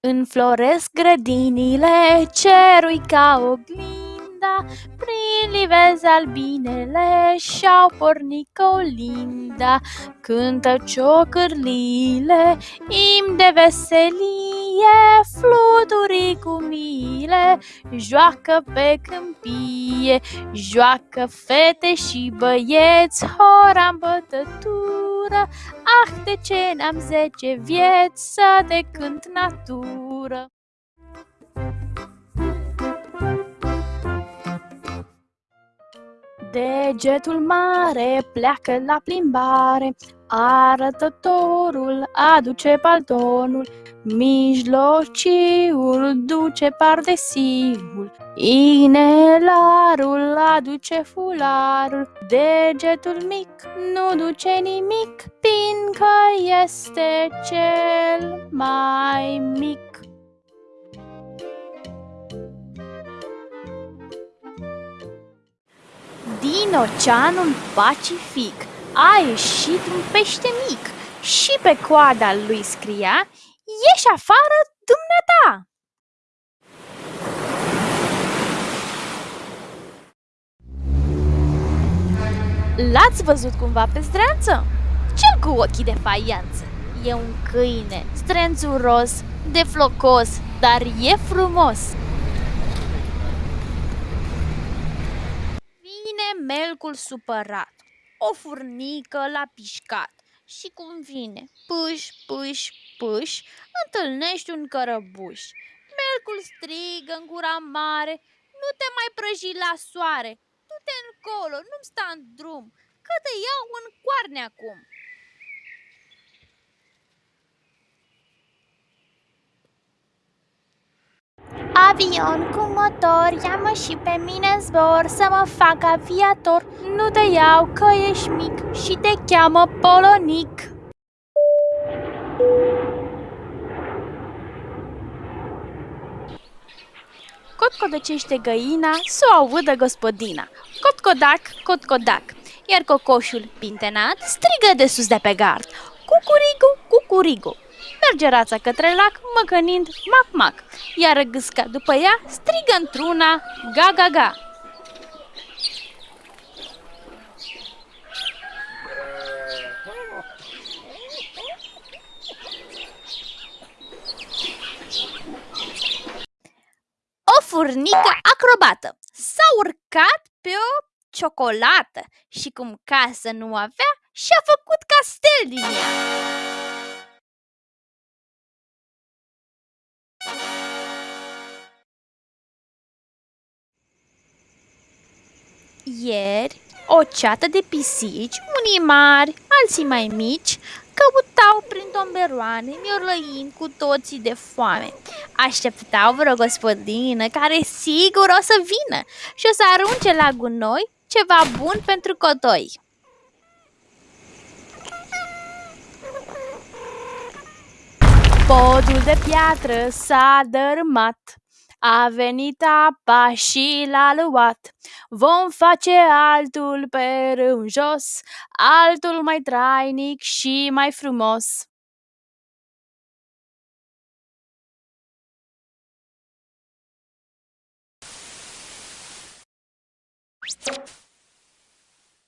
Înfloresc grădinile, cerul ca oglinda, Prin livezi albinele și-au pornit colinda. Cântă ciocârlile, im de veselie, Fluturii cu mile, joacă pe câmpie, Joacă fete și băieți, hora în bătătură, Ah, de ce n-am zece vieți să te cânt natură? Degetul mare pleacă la plimbare, Arătătorul aduce paltonul, Mijlociul duce pardesiul, Inelarul aduce fularul, Degetul mic nu duce nimic, Fiindcă este cel mai mic. Din oceanul Pacific a ieșit un pește mic și pe coada lui scria Ieși afară, dumneata! L-ați văzut cumva pe zdreanță? Cel cu ochii de faianță. E un câine strențuros, de flocos, dar e frumos. Vine melcul supărat, o furnică l-a pișcat și cum vine, pâș, pâș, pâș, întâlnești un cărăbuș. Melcul strigă în gura mare, nu te mai prăji la soare, du-te încolo, nu-mi sta în drum, că te iau în coarne acum. Avion cu motor, ia-mă și pe mine zbor Să mă fac aviator. Nu te iau că ești mic și te cheamă Polonic. Cotcodăcește găina, să o audă gospodina. Cotcodac, cotcodac. Iar cocoșul pintenat strigă de sus de pe gard. Cucurigu, cucurigu Merge rața către lac, măcănind mac-mac, iar gâsca după ea strigă într-una ga-ga-ga. O furnică acrobată s-a urcat pe o ciocolată și cum casă nu avea, și-a făcut castel din ea. Ieri, o ceată de pisici, unii mari, alții mai mici, căutau prin tomberoane, miorlăind cu toții de foame. Așteptau vreo gospodină care sigur o să vină și o să arunce la gunoi ceva bun pentru cotoi. Podul de piatră s-a dărâmat a venit apa și l-a luat. Vom face altul pe râu jos, altul mai trainic și mai frumos. you